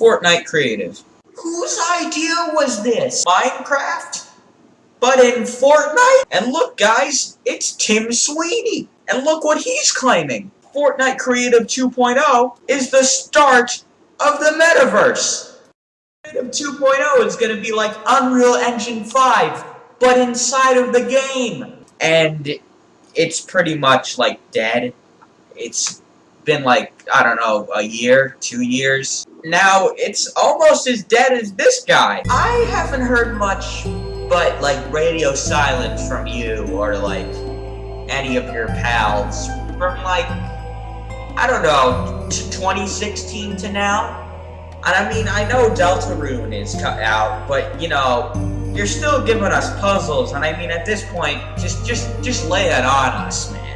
Fortnite Creative. Whose idea was this? Minecraft? But in Fortnite? And look guys, it's Tim Sweeney. And look what he's claiming. Fortnite Creative 2.0 is the start of the metaverse. Creative 2.0 is going to be like Unreal Engine 5, but inside of the game. And it's pretty much like dead. It's been like, I don't know, a year, two years. Now, it's almost as dead as this guy. I haven't heard much but like radio silence from you or like any of your pals from like, I don't know, 2016 to now. And I mean, I know Deltarune is cut out, but you know, you're still giving us puzzles, and I mean, at this point, just, just, just lay it on us, man.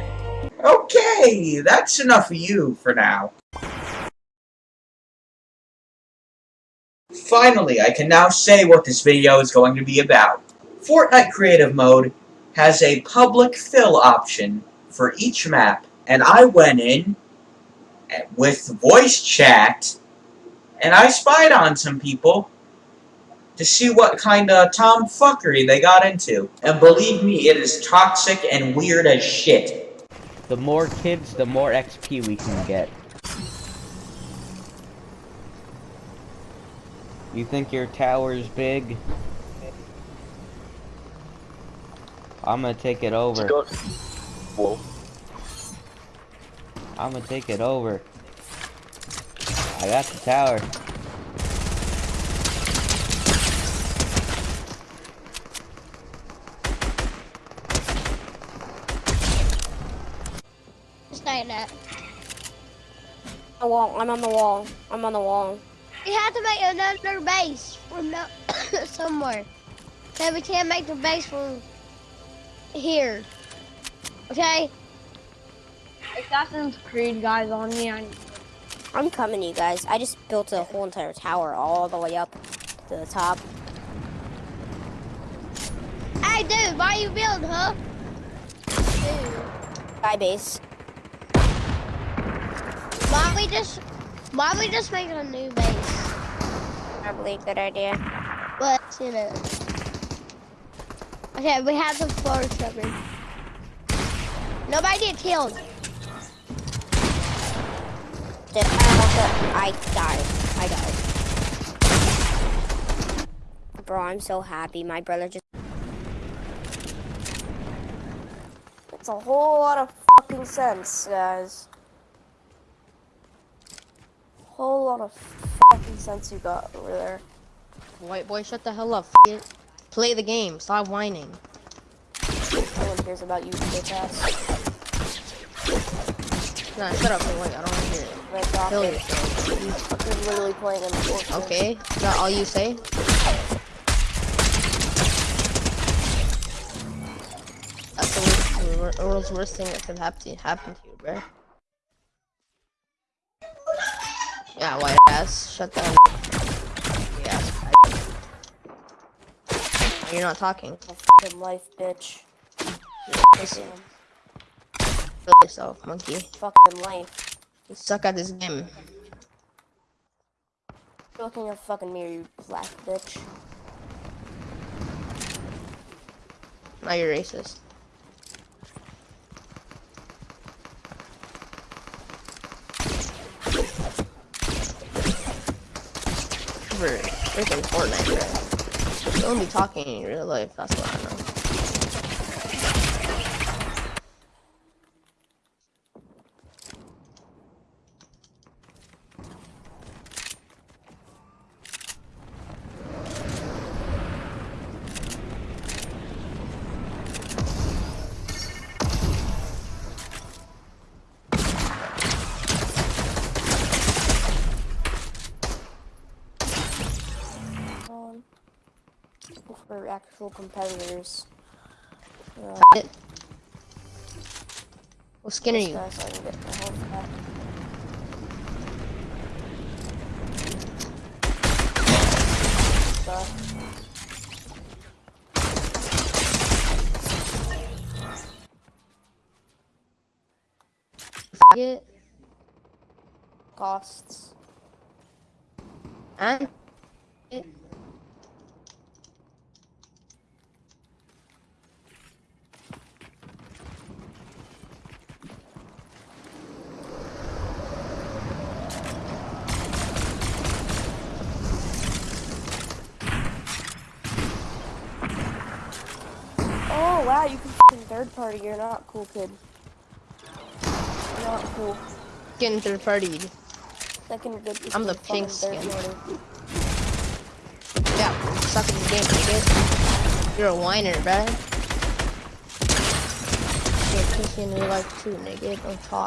Okay, that's enough of you for now. Finally, I can now say what this video is going to be about. Fortnite Creative Mode has a public fill option for each map, and I went in with voice chat, and I spied on some people to see what kind of tomfuckery they got into. And believe me, it is toxic and weird as shit. The more kids, the more XP we can get. You think your tower's big? I'm gonna take it over. Whoa. I'm gonna take it over. I got the tower. Stay that. The wall. I'm on the wall. I'm on the wall. We have to make another base from no somewhere. So we can't make the base from here. Okay? Assassin's Creed guys on me. I I'm coming, you guys. I just built a whole entire tower all the way up to the top. Hey, dude, why you build, huh? Dude, Sky base. Why we just, why don't we just make a new base? Probably a good idea. But you know. Okay, we have the forest covered. Nobody get killed. Dude, I also, I died. I died. Bro, I'm so happy. My brother just. It's a whole lot of fucking sense, guys. Whole lot of fucking sense you got over there. White boy, shut the hell up. F it. Play the game. Stop whining. No one cares about you, bitch ass. Nah, shut up, White. I don't want to hear it. Red. Kill yourself. You fucking literally playing in the. Okay, is that all you say? That's the worst, the world's worst thing that could happen to, happen to you, bro. Yeah, white ass, shut the up. Yeah, You're not talking. Fucking life, bitch. Listen, kill yourself, monkey. Fucking life. You suck at this game. Look in your fucking mirror, you black bitch. Now you're racist. For freaking Fortnite, bro. Don't be talking in real life, that's what I know. Um, for actual competitors. Uh, It- What skin are you? so I can get back. Stuff. It? Oh wow, you can third party. You're not cool, kid. You're not cool. getting third party. Second good. I'm the pink skin. party. Yeah, suck in the game, nigga. You're a whiner, bruh. You're kissing real life too, nigga. Don't talk.